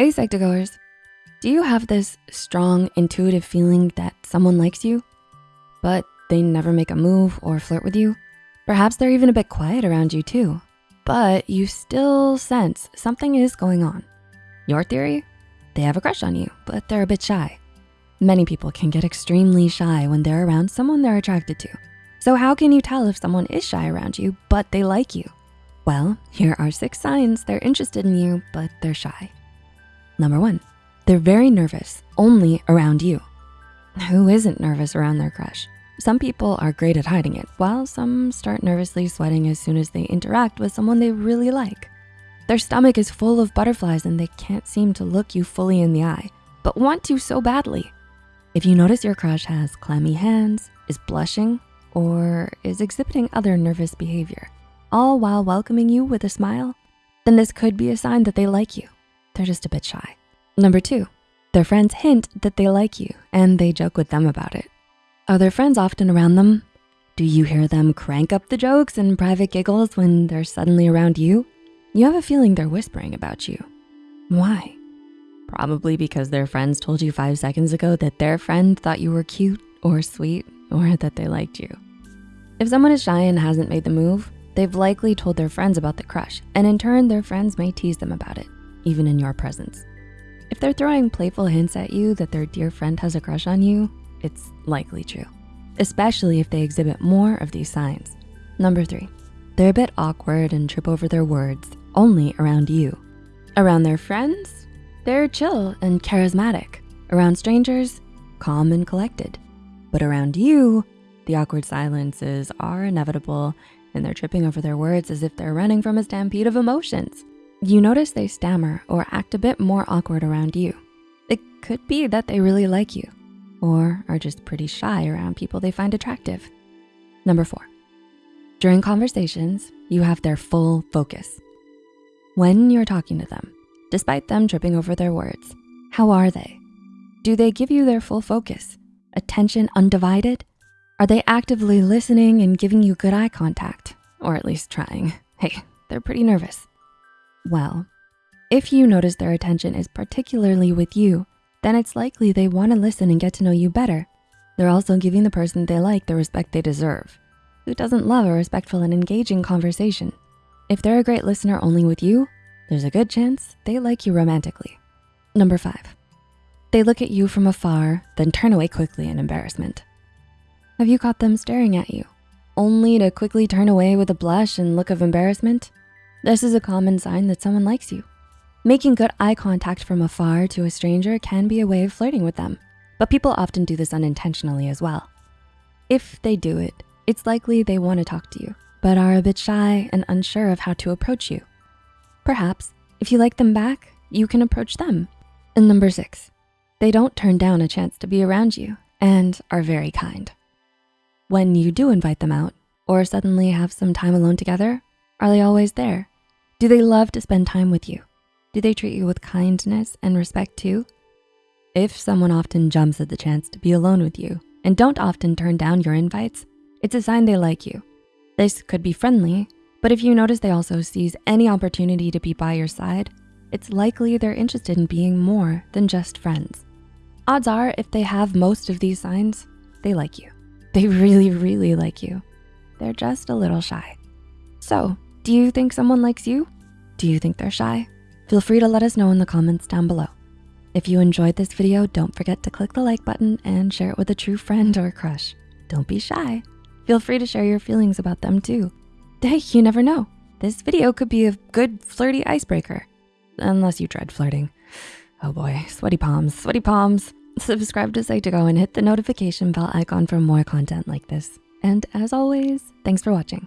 Hey Psych2Goers, do you have this strong intuitive feeling that someone likes you, but they never make a move or flirt with you? Perhaps they're even a bit quiet around you too, but you still sense something is going on. Your theory? They have a crush on you, but they're a bit shy. Many people can get extremely shy when they're around someone they're attracted to. So how can you tell if someone is shy around you, but they like you? Well, here are six signs they're interested in you, but they're shy. Number one, they're very nervous only around you. Who isn't nervous around their crush? Some people are great at hiding it, while some start nervously sweating as soon as they interact with someone they really like. Their stomach is full of butterflies and they can't seem to look you fully in the eye, but want to so badly. If you notice your crush has clammy hands, is blushing, or is exhibiting other nervous behavior, all while welcoming you with a smile, then this could be a sign that they like you. They're just a bit shy. Number two, their friends hint that they like you and they joke with them about it. Are their friends often around them? Do you hear them crank up the jokes and private giggles when they're suddenly around you? You have a feeling they're whispering about you. Why? Probably because their friends told you five seconds ago that their friend thought you were cute or sweet or that they liked you. If someone is shy and hasn't made the move, they've likely told their friends about the crush and in turn, their friends may tease them about it even in your presence. If they're throwing playful hints at you that their dear friend has a crush on you, it's likely true, especially if they exhibit more of these signs. Number three, they're a bit awkward and trip over their words only around you. Around their friends, they're chill and charismatic. Around strangers, calm and collected. But around you, the awkward silences are inevitable and they're tripping over their words as if they're running from a stampede of emotions. You notice they stammer or act a bit more awkward around you. It could be that they really like you or are just pretty shy around people they find attractive. Number four, during conversations, you have their full focus. When you're talking to them, despite them tripping over their words, how are they? Do they give you their full focus? Attention undivided? Are they actively listening and giving you good eye contact? Or at least trying. Hey, they're pretty nervous. Well, if you notice their attention is particularly with you, then it's likely they wanna listen and get to know you better. They're also giving the person they like the respect they deserve. Who doesn't love a respectful and engaging conversation? If they're a great listener only with you, there's a good chance they like you romantically. Number five, they look at you from afar, then turn away quickly in embarrassment. Have you caught them staring at you, only to quickly turn away with a blush and look of embarrassment? This is a common sign that someone likes you. Making good eye contact from afar to a stranger can be a way of flirting with them, but people often do this unintentionally as well. If they do it, it's likely they wanna talk to you, but are a bit shy and unsure of how to approach you. Perhaps if you like them back, you can approach them. And number six, they don't turn down a chance to be around you and are very kind. When you do invite them out or suddenly have some time alone together, are they always there? Do they love to spend time with you? Do they treat you with kindness and respect too? If someone often jumps at the chance to be alone with you and don't often turn down your invites, it's a sign they like you. This could be friendly, but if you notice they also seize any opportunity to be by your side, it's likely they're interested in being more than just friends. Odds are if they have most of these signs, they like you. They really, really like you. They're just a little shy. So do you think someone likes you? Do you think they're shy? Feel free to let us know in the comments down below. If you enjoyed this video, don't forget to click the like button and share it with a true friend or crush. Don't be shy. Feel free to share your feelings about them too. Hey, you never know. This video could be a good flirty icebreaker. Unless you dread flirting. Oh boy, sweaty palms, sweaty palms. Subscribe to Psych2Go and hit the notification bell icon for more content like this. And as always, thanks for watching.